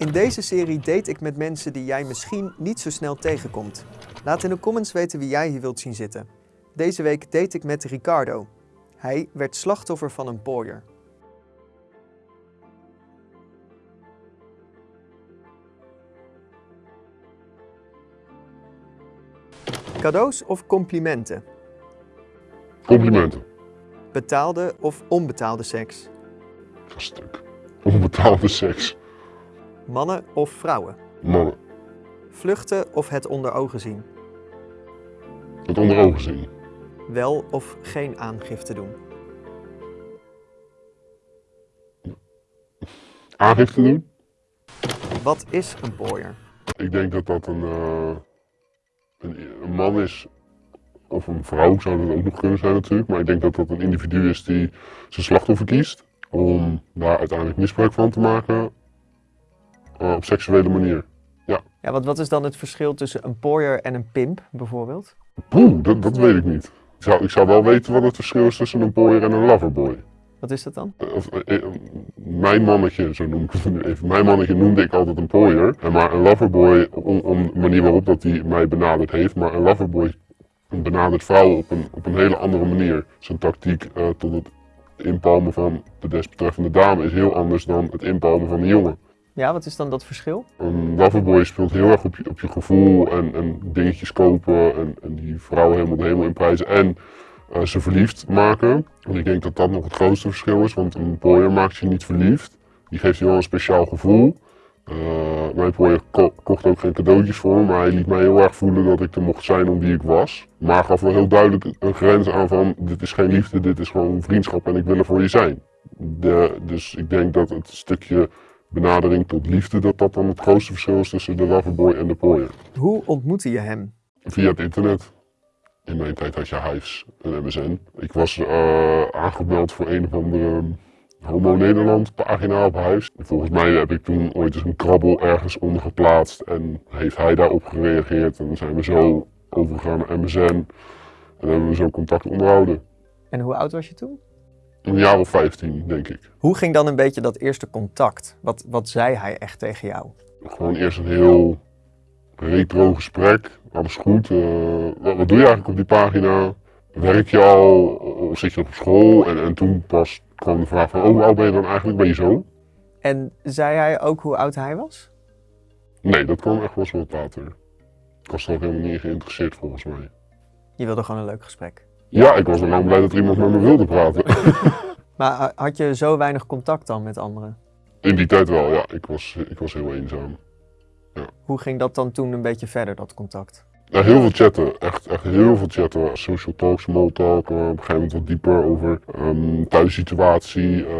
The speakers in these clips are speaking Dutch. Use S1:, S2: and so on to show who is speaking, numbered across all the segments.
S1: In deze serie date ik met mensen die jij misschien niet zo snel tegenkomt. Laat in de comments weten wie jij hier wilt zien zitten. Deze week date ik met Ricardo. Hij werd slachtoffer van een pooier. Cadeaus of complimenten?
S2: Complimenten.
S1: Betaalde of onbetaalde seks?
S2: Stuk. Onbetaalde seks.
S1: Mannen of vrouwen?
S2: Mannen.
S1: Vluchten of het onder ogen zien?
S2: Het onder ogen zien.
S1: Wel of geen aangifte doen?
S2: Aangifte doen?
S1: Wat is een pooier?
S2: Ik denk dat dat een, eh, een, een man is. Of een vrouw zou dat ook nog kunnen zijn natuurlijk. Maar ik denk dat dat een individu is die zijn slachtoffer kiest. Om daar uiteindelijk misbruik van te maken. Eh, op seksuele manier.
S1: Ja, wat, wat is dan het verschil tussen een pooier en een pimp bijvoorbeeld?
S2: Poeh, dat, dat weet ik niet. Ik zou, ik zou wel weten wat het verschil is tussen een pooier en een loverboy.
S1: Wat is dat dan?
S2: Eh, Of, eh, mijn mannetje, zo noem ik het nu even. Mijn mannetje noemde ik altijd een pooier. Maar een loverboy, om, om de manier waarop dat hij mij benaderd heeft. Maar een loverboy benadert vrouwen op een, op een hele andere manier. Zijn tactiek eh, tot het inpalmen van de desbetreffende dame is heel anders dan het inpalmen van de jongen.
S1: Ja, wat is dan dat verschil?
S2: Een loverboy speelt heel erg op je, op je gevoel en, en dingetjes kopen en, en die vrouwen helemaal de hemel in prijzen en eh, ze verliefd maken. En ik denk dat dat nog het grootste verschil is, want een pooier maakt je niet verliefd. Die geeft je wel een speciaal gevoel. Eh, mijn pooier ko- kocht ook geen cadeautjes voor me, maar hij liet mij heel erg voelen dat ik er mocht zijn om wie ik was. Maar gaf wel heel duidelijk een grens aan van dit is geen liefde, dit is gewoon vriendschap en ik wil er voor je zijn. De, dus ik denk dat het stukje benadering tot liefde, dat dat dan het grootste verschil is tussen de loverboy en de pooier.
S1: Hoe ontmoette je hem?
S2: Via het internet. In mijn tijd had je Hives en MSN. Ik was eh, aangemeld voor een of andere Homo Nederland pagina op Hives. Volgens mij heb ik toen ooit eens een krabbel ergens onder geplaatst en heeft hij daarop gereageerd. En dan zijn we zo overgegaan naar MSN en hebben we zo contact onderhouden.
S1: En hoe oud was je toen?
S2: Een jaar of 15, denk ik.
S1: Hoe ging dan een beetje dat eerste contact? Wat, wat zei hij echt tegen jou?
S2: Gewoon eerst een heel retro gesprek. Alles goed. eh, wat, wat doe je eigenlijk op die pagina? Werk je al? Of zit je nog op school? En, en toen pas kwam de vraag van, oh, hoe oud ben je dan eigenlijk? Ben je zo?
S1: En zei hij ook hoe oud hij was?
S2: Nee, dat kwam echt wel eens wat later. Ik was er ook helemaal niet geïnteresseerd volgens mij.
S1: Je wilde gewoon een leuk gesprek.
S2: Ja, ik was ook blij dat er iemand met me wilde praten.
S1: Maar ha- had je zo weinig contact dan met anderen?
S2: In die tijd wel, ja. Ik was, ik was heel eenzaam.
S1: Hoe ging dat dan toen een beetje verder, dat contact?
S2: Ja, heel veel chatten. Echt, echt heel veel chatten. Social talk, small talk. eh, op een gegeven moment wat dieper over ehm thuissituatie. eh,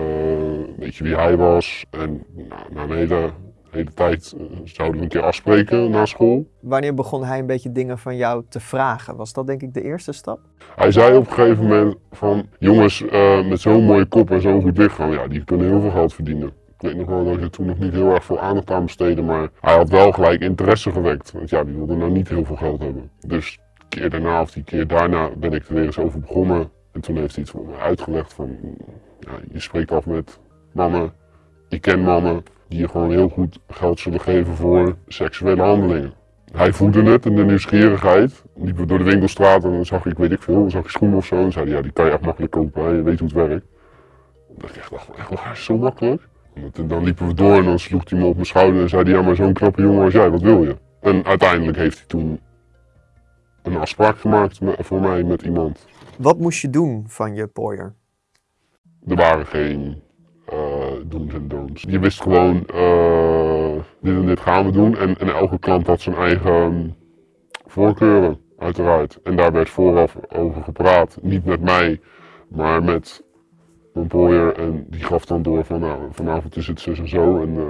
S2: weet je wie hij was. En nou, na een hele, hele tijd eh, zouden we een keer afspreken na school.
S1: Wanneer begon hij een beetje dingen van jou te vragen? Was dat denk ik de eerste stap?
S2: Hij zei op een gegeven moment van jongens eh, met zo'n mooie kop en zo'n goed lichaam, ja, die kunnen heel veel geld verdienen. Ik weet nog wel dat ik er toen nog niet heel erg veel aandacht aan besteedde, maar hij had wel gelijk interesse gewekt. Want ja, die wilde nou niet heel veel geld hebben. Dus de keer daarna of die keer daarna ben ik er weer eens over begonnen. En toen heeft hij iets voor me uitgelegd van, ja, je spreekt af met mannen, je kent mannen die je gewoon heel goed geld zullen geven voor seksuele handelingen. Hij voelde het en de nieuwsgierigheid. Liepen we door de winkelstraat en dan zag ik, weet ik veel, dan zag ik schoenen of zo. En zei hij, ja, die kan je echt makkelijk kopen, je weet hoe het werkt. Dat ik echt dacht, echt waar, zo makkelijk? En dan liepen we door en dan sloeg hij me op mijn schouder en zei hij, ja, maar zo'n knappe jongen als jij, wat wil je? En uiteindelijk heeft hij toen een afspraak gemaakt voor mij met iemand.
S1: Wat moest je doen van je pooier?
S2: Er waren geen do's en don'ts. Je wist gewoon, eh, dit en dit gaan we doen. En, en elke klant had zijn eigen voorkeuren, uiteraard. En daar werd vooraf over gepraat. Niet met mij, maar met mijn pooier. En die gaf dan door van, nou, vanavond is het zus en zo. En eh,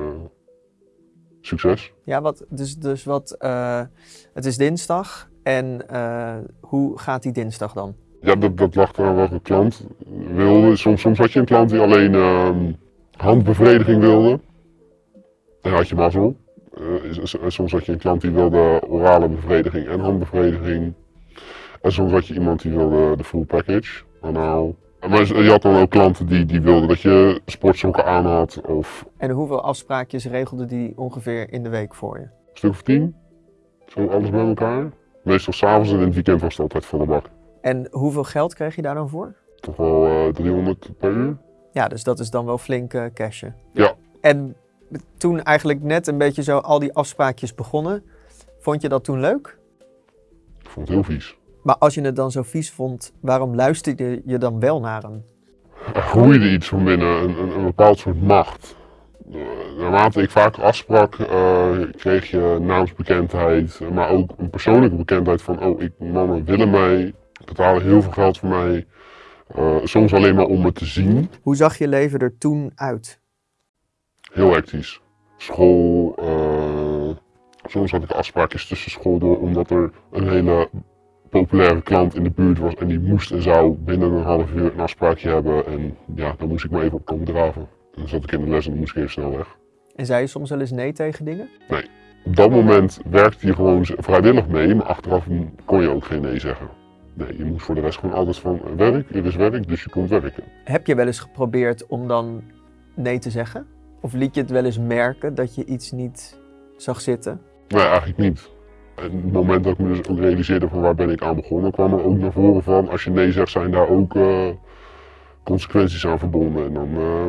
S2: succes.
S1: Ja, wat, dus, dus wat, eh, het is dinsdag en eh, hoe gaat die dinsdag dan?
S2: Ja, dat, dat lag eraan welke klant wilde. Soms, soms had je een klant die alleen ehm, handbevrediging wilde. Dan had je mazzel. S- soms had je een klant die wilde orale bevrediging en handbevrediging. En soms had je iemand die wilde de full package. Anaal, Maar je had dan ook klanten die, die wilden dat je sportsokken aan had of
S1: En hoeveel afspraakjes regelde die ongeveer in de week voor je?
S2: een stuk of tien. Zo alles bij elkaar. Meestal s'avonds en in het weekend was het altijd volle bak.
S1: En hoeveel geld kreeg je daar dan voor?
S2: Toch wel eh 300 per uur.
S1: Ja, dus dat is dan wel flink cashen.
S2: Ja.
S1: En toen eigenlijk net een beetje zo al die afspraakjes begonnen, vond je dat toen leuk?
S2: Ik vond het heel vies.
S1: Maar als je het dan zo vies vond, waarom luisterde je dan wel naar hem?
S2: Er groeide iets van binnen, een, een, een bepaald soort macht. Naarmate ik vaker afsprak, eh, kreeg je naamsbekendheid, maar ook een persoonlijke bekendheid van, oh, ik, mannen willen mij, betalen heel veel geld voor mij. Eh, soms alleen maar om me te zien.
S1: Hoe zag je leven er toen uit?
S2: Heel hectisch. School, eh, soms had ik afspraakjes tussen school door, omdat er een hele populaire klant in de buurt was en die moest en zou binnen een half uur een afspraakje hebben. En ja, dan moest ik maar even op komen draven. Dan zat ik in de les en dan moest ik even snel weg.
S1: En zei je soms wel eens nee tegen dingen?
S2: Op dat moment werkte je gewoon vrijwillig mee, maar achteraf kon je ook geen nee zeggen. Nee, je moest voor de rest gewoon altijd van werk, er is werk, dus je komt werken.
S1: Heb je wel eens geprobeerd om dan nee te zeggen? Of liet je het wel eens merken dat je iets niet zag zitten?
S2: Nee, eigenlijk niet. En het moment dat ik me dus ook realiseerde van waar ben ik aan begonnen, kwam er ook naar voren van als je nee zegt zijn daar ook eh, consequenties aan verbonden. En dan eh,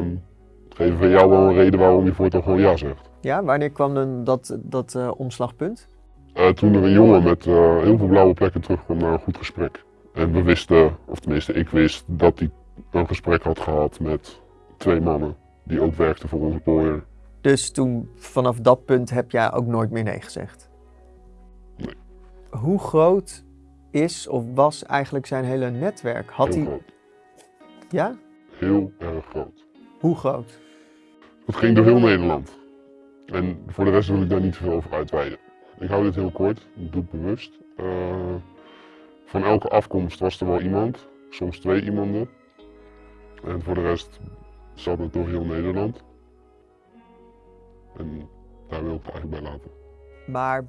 S2: geven we jou wel een reden waarom je voortaan gewoon ja zegt.
S1: Ja, wanneer kwam dan dat, dat eh, omslagpunt?
S2: Eh, toen er een jongen met eh, heel veel blauwe plekken terugkwam naar een goed gesprek. En we wisten, of tenminste ik wist, dat hij een gesprek had gehad met twee mannen die ook werkten voor onze employer.
S1: Dus toen, vanaf dat punt heb jij ook nooit meer nee gezegd?
S2: Nee.
S1: Hoe groot is of was eigenlijk zijn hele netwerk? Had
S2: Heel
S1: hij...
S2: groot.
S1: Ja?
S2: Heel erg groot.
S1: Hoe groot?
S2: Het ging door heel Nederland. En voor de rest wil ik daar niet veel over uitweiden. Ik hou dit heel kort, ik doe het bewust. Eh, van elke afkomst was er wel iemand, soms twee iemanden. En voor de rest zat het door heel Nederland. En daar wil ik het eigenlijk bij laten.
S1: Maar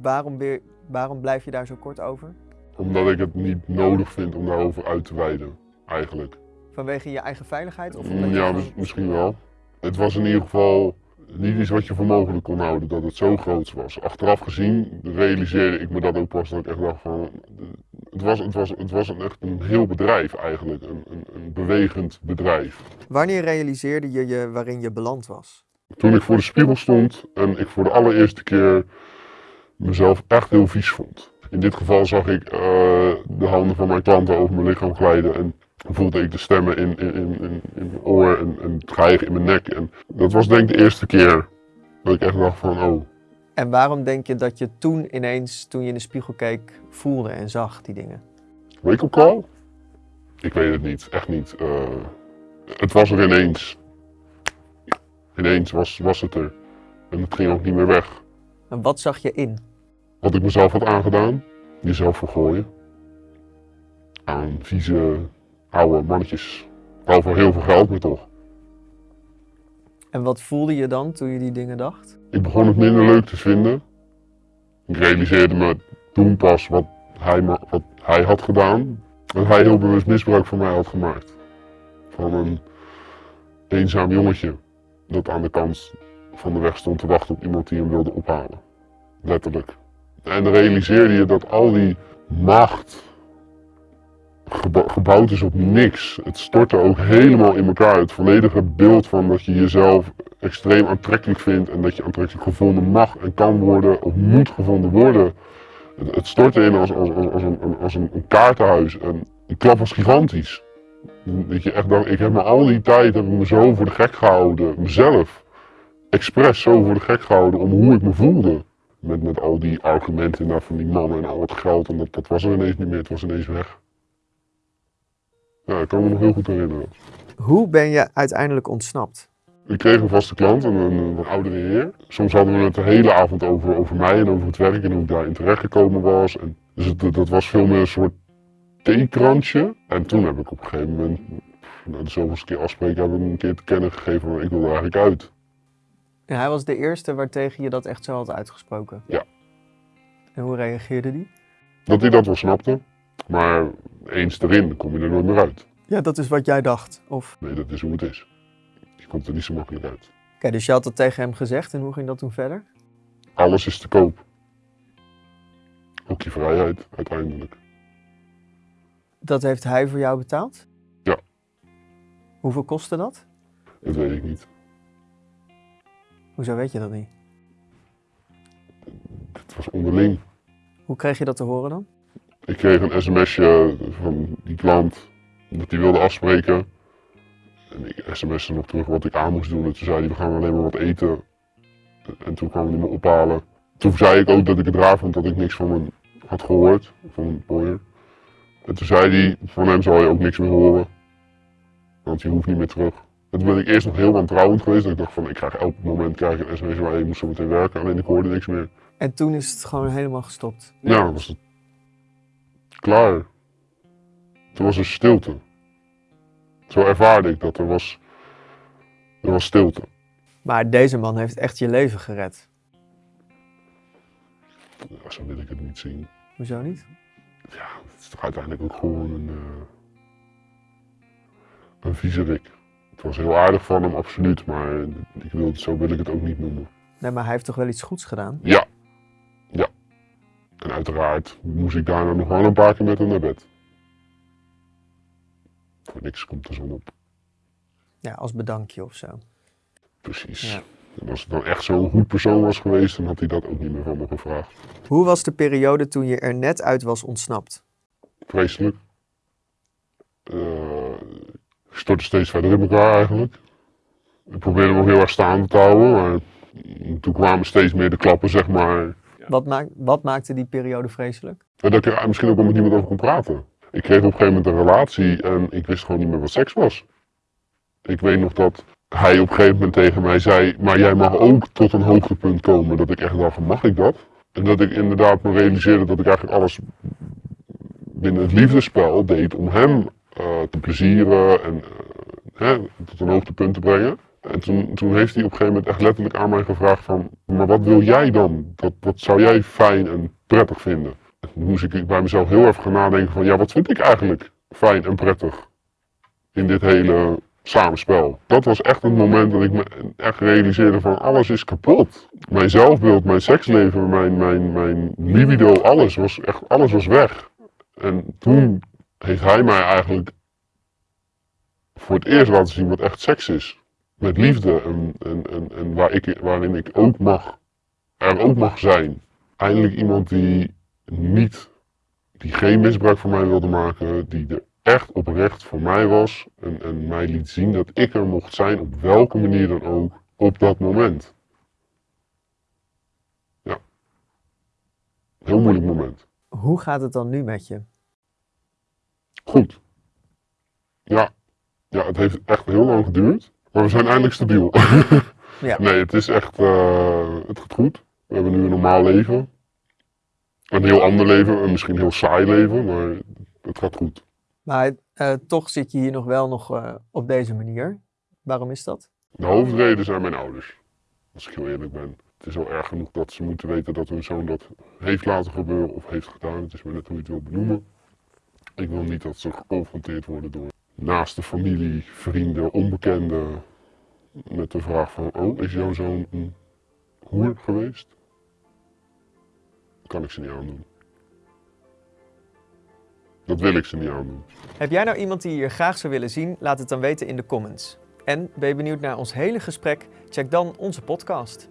S1: waarom, weer, waarom blijf je daar zo kort over?
S2: Omdat ik het niet nodig vind om daarover uit te wijden, eigenlijk.
S1: Vanwege je eigen veiligheid? Of
S2: Mm,
S1: je
S2: Ja, misschien wel. Het was in ieder geval niet iets wat je voor mogelijk kon houden, dat het zo groot was. Achteraf gezien realiseerde ik me dat ook pas, dat ik echt dacht van... Het was, het was, het was een, echt een heel bedrijf eigenlijk, een, een, een bewegend bedrijf.
S1: Wanneer realiseerde je je waarin je beland was?
S2: Toen ik voor de spiegel stond en ik voor de allereerste keer mezelf echt heel vies vond. In dit geval zag ik eh, de handen van mijn klanten over mijn lichaam glijden en voelde ik de stemmen in, in, in, in, in mijn oor en, en het in mijn nek. En dat was denk ik de eerste keer dat ik echt dacht van oh,
S1: En waarom denk je dat je toen ineens, toen je in de spiegel keek, voelde en zag die dingen?
S2: wake-up call? Ik weet het niet, echt niet. Eh, het was er ineens. Ineens was, was het er. En het ging ook niet meer weg.
S1: En wat zag je in?
S2: Wat ik mezelf had aangedaan, jezelf vergooien. Aan vieze, oude mannetjes. Wel voor heel veel geld, maar toch.
S1: En wat voelde je dan toen je die dingen dacht?
S2: Ik begon het minder leuk te vinden. Ik realiseerde me toen pas wat hij, wat hij had gedaan. Dat hij heel bewust misbruik van mij had gemaakt. Van een eenzaam jongetje dat aan de kant van de weg stond te wachten op iemand die hem wilde ophalen. Letterlijk. En dan realiseerde je dat al die macht gebouwd is op niks. Het stortte ook helemaal in elkaar. Het volledige beeld van dat je jezelf extreem aantrekkelijk vindt en dat je aantrekkelijk gevonden mag en kan worden of moet gevonden worden. Het, het stortte in als, als, een, als een, kaartenhuis. En die klap was gigantisch. Dat je echt dacht, ik heb me al die tijd heb ik me zo voor de gek gehouden, mezelf, expres zo voor de gek gehouden om hoe ik me voelde. Met, met al die argumenten van die mannen en al het geld en dat, dat was er ineens niet meer, het was ineens weg. Ja, ik kan me nog heel goed herinneren.
S1: Hoe ben je uiteindelijk ontsnapt?
S2: Ik kreeg een vaste klant, een, een, wat oudere heer. Soms hadden we het de hele avond over, over mij en over het werk en hoe ik daarin terechtgekomen was. En, dus het, dat was veel meer een soort theekrantje. En toen heb ik op een gegeven moment, na de zoveelste keer afspreken, heb ik een keer te kennen gegeven, maar ik wil er eigenlijk uit.
S1: En hij was de eerste waartegen je dat echt zo had uitgesproken?
S2: Ja.
S1: En hoe reageerde die?
S2: Dat hij dat wel snapte, maar eens erin kom je er nooit meer uit.
S1: Ja, dat is wat jij dacht. Of...
S2: Nee, dat is hoe het is. Je komt er niet zo makkelijk uit.
S1: Oké, dus je had dat tegen hem gezegd en hoe ging dat toen verder?
S2: Alles is te koop. Ook je vrijheid, uiteindelijk.
S1: Dat heeft hij voor jou betaald?
S2: Ja.
S1: Hoeveel kostte dat?
S2: Dat weet ik niet.
S1: Hoezo weet je dat niet?
S2: Het was onderling.
S1: Hoe kreeg je dat te horen dan?
S2: Ik kreeg een sms'je van die klant dat hij wilde afspreken. En ik sms'te nog terug wat ik aan moest doen. En toen zei hij, we gaan alleen maar wat eten. En toen kwam hij me ophalen. Toen zei ik ook dat ik het raar vond dat ik niks van hem had gehoord. Van een boyer. En toen zei hij, van hem zal je ook niks meer horen. Want je hoeft niet meer terug. En toen ben ik eerst nog heel wantrouwend geweest. Dat ik dacht van, ik krijg elk moment krijg ik een sms waar je moet zo meteen werken. Alleen ik hoorde niks meer.
S1: En toen is het gewoon helemaal gestopt.
S2: Ja, was het klaar. Toen was er stilte. Zo ervaarde ik dat er was, er was stilte.
S1: Maar deze man heeft echt je leven gered.
S2: Ja, zo wil ik het niet zien.
S1: Hoezo niet?
S2: Ja, het is toch uiteindelijk ook gewoon een, uh, een viezerik. Het was heel aardig van hem, absoluut. Maar ik wil zo wil ik het ook niet noemen.
S1: Nee, maar hij heeft toch wel iets goeds gedaan?
S2: Ja. En uiteraard moest ik daarna nog wel een paar keer met hem naar bed. Voor niks komt de zon op.
S1: Ja, als bedankje of zo.
S2: Precies.
S1: Ja.
S2: En als het dan echt zo'n goed persoon was geweest, dan had hij dat ook niet meer van me gevraagd.
S1: Hoe was de periode toen je er net uit was ontsnapt?
S2: Vreselijk. Uh, ik stortte steeds verder in elkaar eigenlijk. Ik probeerde nog heel erg staande te houden, maar toen kwamen steeds meer de klappen, zeg maar.
S1: Wat, wat maakte die periode vreselijk?
S2: Dat ik er misschien ook wel met niemand over kon praten. Ik kreeg op een gegeven moment een relatie en ik wist gewoon niet meer wat seks was. Ik weet nog dat hij op een gegeven moment tegen mij zei, maar jij mag ook tot een hoogtepunt komen. Dat ik echt dacht, mag ik dat? En dat ik inderdaad me realiseerde dat ik eigenlijk alles binnen het liefdespel deed om hem uh, te plezieren en uh, hè, tot een hoogtepunt te brengen. En toen, heeft hij op een gegeven moment echt letterlijk aan mij gevraagd van, maar wat wil jij dan? Wat, wat zou jij fijn en prettig vinden? En toen moest ik bij mezelf heel even gaan nadenken van, ja wat vind ik eigenlijk fijn en prettig in dit hele samenspel. Dat was echt het moment dat ik me echt realiseerde van alles is kapot. Mijn zelfbeeld, mijn seksleven, mijn, mijn, mijn libido, alles was, echt, alles was weg. En toen heeft hij mij eigenlijk voor het eerst laten zien wat echt seks is. Met liefde en, en, en, en waar ik, waarin ik ook mag, er ook mag zijn. Eindelijk iemand die niet, die geen misbruik van mij wilde maken, die er echt oprecht voor mij was en, en mij liet zien dat ik er mocht zijn op welke manier dan ook op dat moment. Ja. Heel moeilijk moment.
S1: Hoe gaat het dan nu met je?
S2: Goed. Ja. Ja, het heeft echt heel lang geduurd. Maar we zijn eindelijk stabiel.
S1: Ja.
S2: Nee, het is echt, uh, het gaat goed. We hebben nu een normaal leven. Een heel ander leven, een misschien heel saai leven, maar het gaat goed.
S1: Maar uh, toch zit je hier nog wel nog uh, op deze manier. Waarom is dat?
S2: De hoofdreden zijn mijn ouders. Als ik heel eerlijk ben. Het is al erg genoeg dat ze moeten weten dat hun zoon dat heeft laten gebeuren of heeft gedaan. Het is maar net hoe je het wil benoemen. Ik wil niet dat ze geconfronteerd worden door naaste familie, vrienden, onbekenden. Met de vraag van, oh, is jouw zoon een hoer geweest? Dat kan ik ze niet aandoen. Dat wil ik ze niet aandoen.
S1: Heb jij nou iemand die je hier graag zou willen zien? Laat het dan weten in de comments. En ben je benieuwd naar ons hele gesprek? Check dan onze podcast.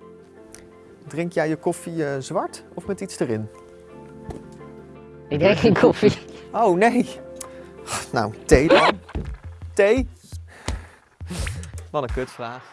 S1: Drink jij je koffie uh, zwart of met iets erin?
S3: Ik drink geen koffie.
S1: Oh nee. Nou, thee dan. Thee? Wat een kutvraag.